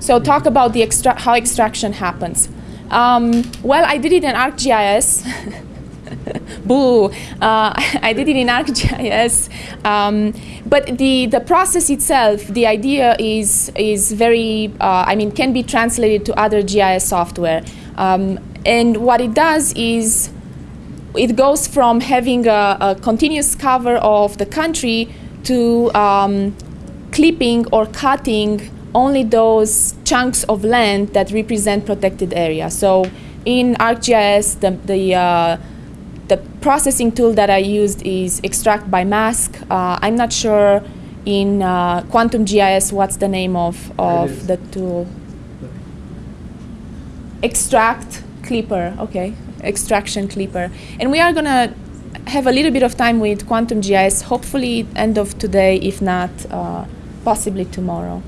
So talk about the extra- how extraction happens. Um, well, I did it in ArcGIS. Boo! Uh, I did it in ArcGIS, um, but the the process itself, the idea is is very, uh, I mean, can be translated to other GIS software. Um, and what it does is, it goes from having a, a continuous cover of the country to um, clipping or cutting only those chunks of land that represent protected area. So in ArcGIS, the, the, uh, the processing tool that I used is extract by mask. Uh, I'm not sure in uh, Quantum GIS what's the name of, of the tool. Extract Clipper, okay, extraction Clipper. And we are gonna have a little bit of time with Quantum GIS, hopefully end of today, if not uh, possibly tomorrow.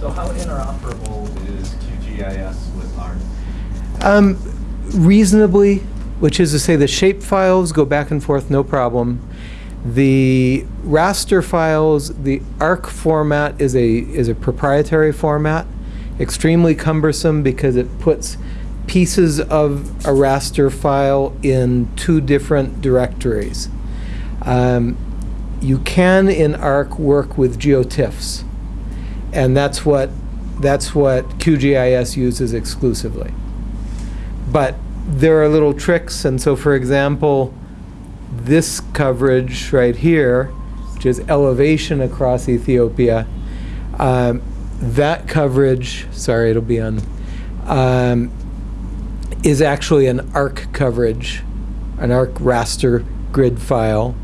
So how interoperable is QGIS with ARC? Um, reasonably, which is to say the shape files go back and forth no problem. The raster files, the ARC format is a is a proprietary format, extremely cumbersome because it puts pieces of a raster file in two different directories. Um, you can in ARC work with GeoTIFFs, and that's what that's what QGIS uses exclusively. But there are little tricks, and so for example, this coverage right here, which is elevation across Ethiopia, um, that coverage, sorry, it'll be on, um, is actually an ARC coverage, an ARC raster grid file.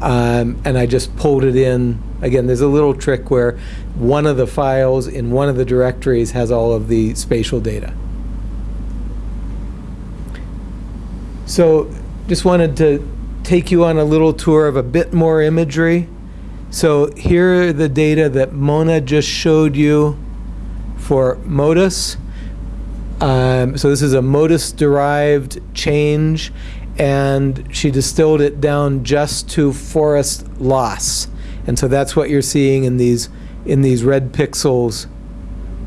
Um, and I just pulled it in. Again, there's a little trick where one of the files in one of the directories has all of the spatial data. So just wanted to take you on a little tour of a bit more imagery. So here are the data that Mona just showed you for MODIS. Um, so this is a MODIS-derived change, and she distilled it down just to forest loss. And so that's what you're seeing in these in these red pixels.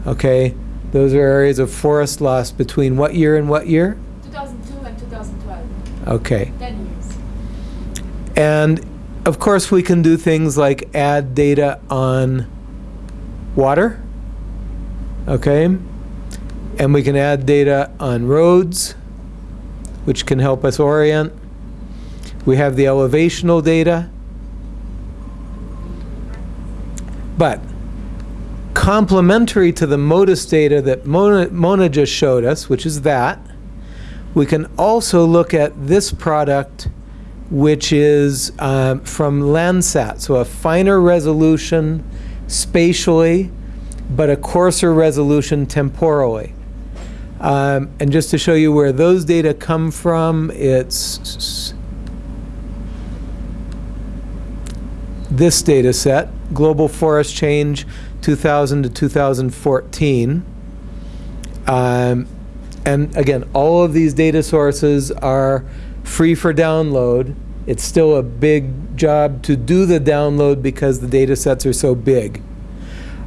Okay, those are areas of forest loss between what year and what year? 2002 and 2012. Okay. 10 years. And of course, we can do things like add data on water. Okay. And we can add data on roads, which can help us orient. We have the elevational data. But complementary to the MODIS data that Mona, Mona just showed us, which is that, we can also look at this product, which is um, from Landsat, so a finer resolution spatially, but a coarser resolution temporally. Um, and just to show you where those data come from, it's this data set, Global Forest Change 2000 to 2014. Um, and again, all of these data sources are free for download. It's still a big job to do the download because the data sets are so big.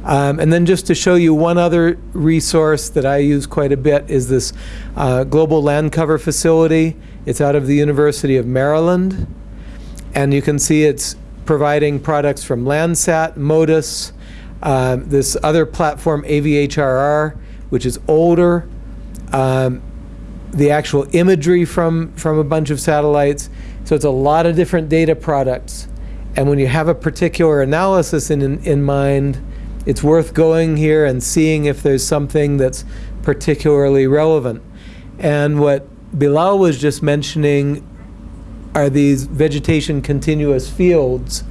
Um, and then just to show you one other resource that I use quite a bit is this uh, Global Land Cover Facility. It's out of the University of Maryland. And you can see it's providing products from Landsat, MODIS, uh, this other platform, AVHRR, which is older, um, the actual imagery from, from a bunch of satellites. So it's a lot of different data products. And when you have a particular analysis in, in, in mind, it's worth going here and seeing if there's something that's particularly relevant. And what Bilal was just mentioning are these vegetation continuous fields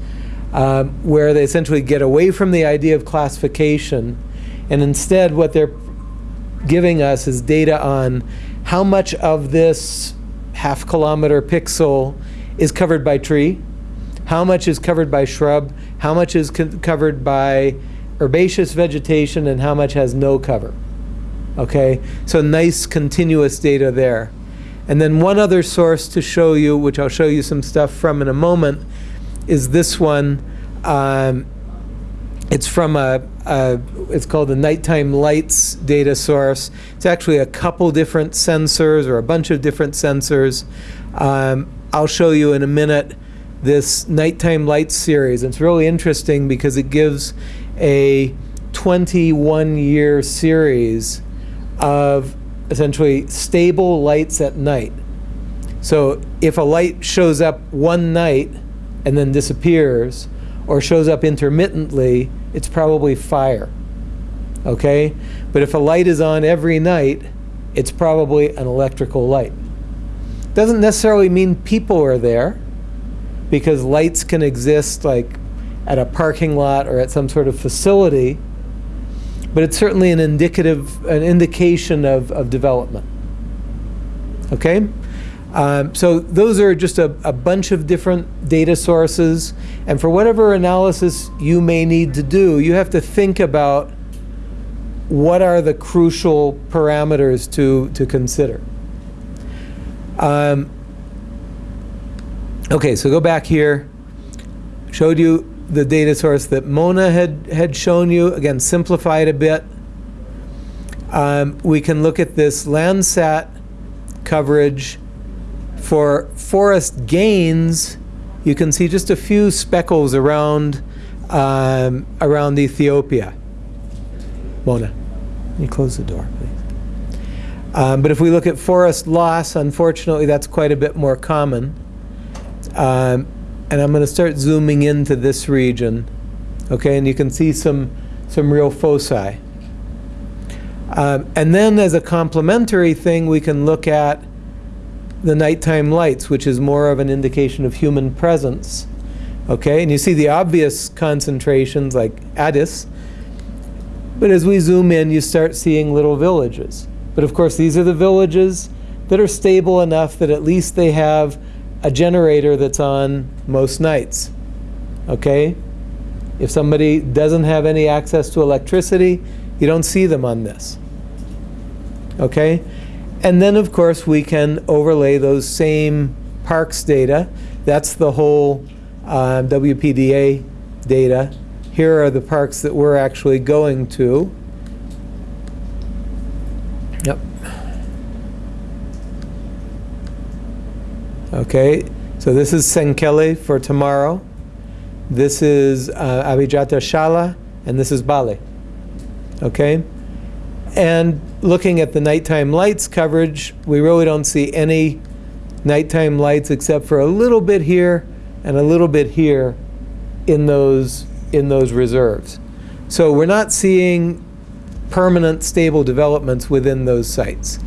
um, where they essentially get away from the idea of classification and instead what they're giving us is data on how much of this half kilometer pixel is covered by tree, how much is covered by shrub, how much is covered by herbaceous vegetation, and how much has no cover. Okay, so nice continuous data there. And then one other source to show you, which I'll show you some stuff from in a moment, is this one. Um, it's from a, a, it's called the nighttime lights data source. It's actually a couple different sensors or a bunch of different sensors. Um, I'll show you in a minute this nighttime lights series. It's really interesting because it gives a 21 year series of essentially stable lights at night. So if a light shows up one night and then disappears, or shows up intermittently, it's probably fire. Okay? But if a light is on every night, it's probably an electrical light. Doesn't necessarily mean people are there, because lights can exist like at a parking lot or at some sort of facility, but it's certainly an indicative, an indication of, of development. Okay? Um, so those are just a, a bunch of different data sources, and for whatever analysis you may need to do, you have to think about what are the crucial parameters to, to consider. Um, okay, so go back here. Showed you the data source that Mona had, had shown you. Again, simplified a bit. Um, we can look at this Landsat coverage for forest gains, you can see just a few speckles around um, around Ethiopia. Mona, can you close the door, please? Um, but if we look at forest loss, unfortunately, that's quite a bit more common. Um, and I'm going to start zooming into this region, okay? And you can see some some real foci. Um, and then, as a complementary thing, we can look at the nighttime lights, which is more of an indication of human presence. Okay, and you see the obvious concentrations like Addis, but as we zoom in, you start seeing little villages. But of course, these are the villages that are stable enough that at least they have a generator that's on most nights. Okay? If somebody doesn't have any access to electricity, you don't see them on this. Okay? And then, of course, we can overlay those same parks data. That's the whole uh, WDPA data. Here are the parks that we're actually going to. Okay, so this is Senkele for tomorrow. This is uh, Abijata Shala, and this is Bale. Okay? And looking at the nighttime lights coverage, we really don't see any nighttime lights except for a little bit here and a little bit here in those, in those reserves. So we're not seeing permanent stable developments within those sites.